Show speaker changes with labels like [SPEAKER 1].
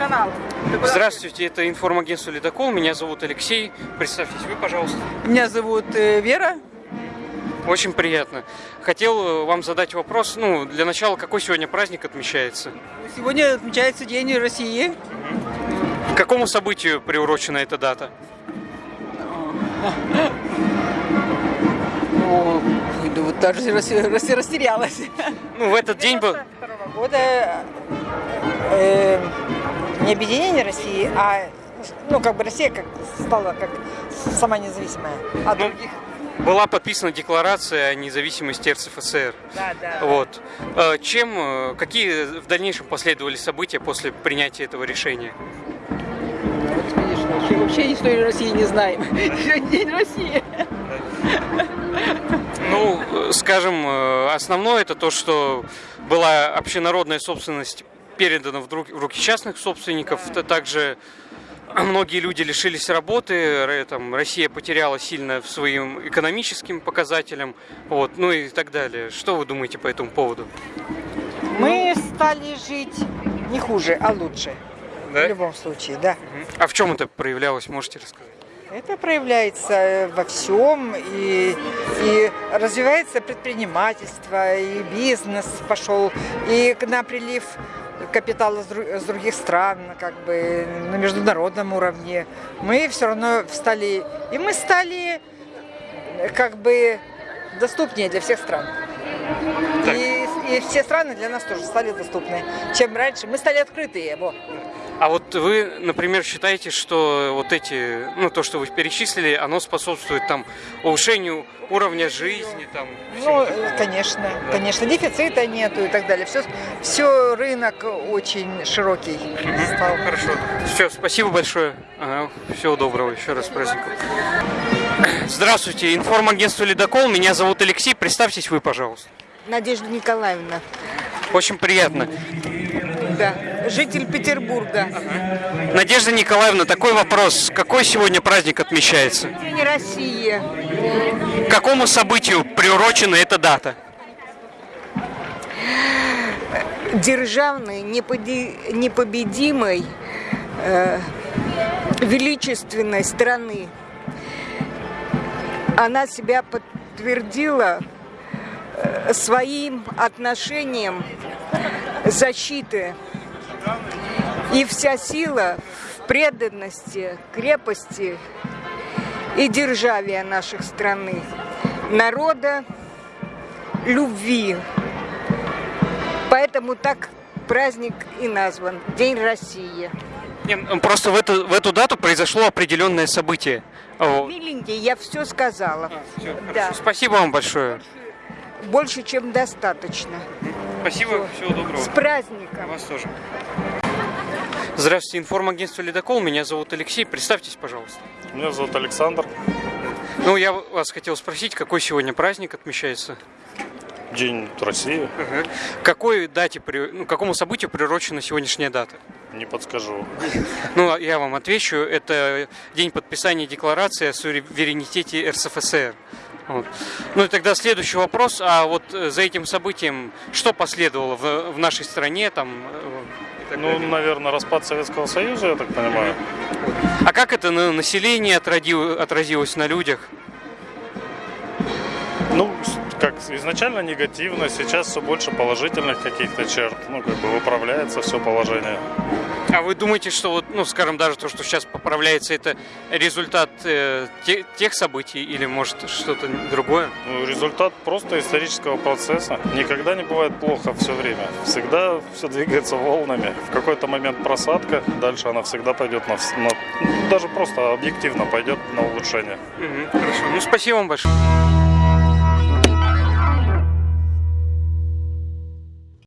[SPEAKER 1] канал.
[SPEAKER 2] Здравствуйте, это информагентство «Ледокол». Меня зовут Алексей. Представьтесь вы, пожалуйста.
[SPEAKER 1] Меня зовут э, Вера.
[SPEAKER 2] Очень приятно. Хотел э, вам задать вопрос. Ну, для начала, какой сегодня праздник отмечается?
[SPEAKER 1] Сегодня отмечается День России.
[SPEAKER 2] К какому событию приурочена эта дата?
[SPEAKER 1] О, вот даже рас- рас- растерялась.
[SPEAKER 2] Ну, в этот день был...
[SPEAKER 3] года не объединение России, а ну как бы Россия как стала как сама независимая от
[SPEAKER 2] Ну,
[SPEAKER 3] других.
[SPEAKER 2] Была подписана декларация о независимости РСФСР.
[SPEAKER 3] Да, да.
[SPEAKER 2] Вот. Э, Чем, э, какие в дальнейшем последовали события после принятия этого решения?
[SPEAKER 1] Вообще, вообще историю России не знаем. Сегодня День России.
[SPEAKER 2] Ну, э, скажем, э, основное это то, что была общенародная собственность передана в руки частных собственников. Т- Также многие люди лишились работы, там, Россия потеряла сильно в своим экономическим показателям, вот, ну и так далее. Что вы думаете по этому поводу?
[SPEAKER 3] Мы стали жить не хуже, а лучше.
[SPEAKER 2] Да?
[SPEAKER 3] В любом случае, да.
[SPEAKER 2] А в чем это проявлялось, можете рассказать?
[SPEAKER 3] Это проявляется э, во всем, и, и развивается предпринимательство, и бизнес пошел, и к нам прилив капитала с дру- с других стран, как бы на международном уровне. Мы все равно стали, и мы стали как бы доступнее для всех стран.
[SPEAKER 2] Так.
[SPEAKER 3] И, и все страны для нас тоже стали доступны, чем раньше. Мы стали открытые. Во.
[SPEAKER 2] А вот вы, например, считаете, что вот эти, ну то, что вы перечислили, оно способствует там повышению уровня жизни, там.
[SPEAKER 3] Ну,
[SPEAKER 2] всему
[SPEAKER 3] э, конечно, конечно, дефицита нету и так далее. Все, все рынок очень широкий стал.
[SPEAKER 2] Хорошо. Все, спасибо большое. Ага, всего доброго. Еще раз с праздником. Здравствуйте, информагентство «Ледокол». Меня зовут Алексей. Представьтесь вы, пожалуйста.
[SPEAKER 4] Надежда Николаевна.
[SPEAKER 2] Очень приятно.
[SPEAKER 4] Да. Житель Петербурга.
[SPEAKER 2] Надежда Николаевна, такой вопрос. Какой сегодня праздник отмечается?
[SPEAKER 4] День России.
[SPEAKER 2] К какому событию приурочена эта дата?
[SPEAKER 4] Державной, непобедимой, э, величественной страны. Она себя подтвердила э, своим отношением защиты. И вся сила в преданности, крепости и державия наших страны, народа, любви. Поэтому так праздник и назван День России.
[SPEAKER 2] Ну, Просто в эту, в эту дату произошло определенное событие.
[SPEAKER 4] Миленький, я все сказала.
[SPEAKER 2] всё,
[SPEAKER 4] Да.
[SPEAKER 2] хорошо. Спасибо вам большое.
[SPEAKER 4] Больше, чем достаточно.
[SPEAKER 2] Спасибо, всего доброго.
[SPEAKER 4] С праздником!
[SPEAKER 2] Вас тоже. Здравствуйте, информагентство «Ледокол». Меня зовут Алексей. Представьтесь, пожалуйста.
[SPEAKER 5] Меня зовут Александр.
[SPEAKER 2] Ну, я вас хотел спросить, какой сегодня праздник отмечается?
[SPEAKER 5] День России.
[SPEAKER 2] К Какой дате, ну, какому событию приурочена сегодняшняя дата?
[SPEAKER 5] Не подскажу.
[SPEAKER 2] Ну, я вам отвечу. Это день подписания декларации о суверенитете РСФСР. Вот. Ну и тогда следующий вопрос. А вот э, за этим событием что последовало в, в нашей стране? Там, э,
[SPEAKER 5] Ну, наверное, распад Советского Союза, я так понимаю.
[SPEAKER 2] А как это на население отразилось на людях?
[SPEAKER 5] Ну, как изначально негативно, сейчас все больше положительных каких-то черт. Ну, как бы выправляется все положение.
[SPEAKER 2] А вы думаете, что вот, ну, скажем, даже то, что сейчас поправляется, это результат э, те- тех событий или может что-то другое?
[SPEAKER 5] Ну, результат просто исторического процесса. Никогда не бывает плохо все время. Всегда все двигается волнами. В какой-то момент просадка, дальше она всегда пойдет на, на- ну, даже просто объективно пойдет на улучшение.
[SPEAKER 2] Мгм, хорошо. Ну, спасибо вам большое.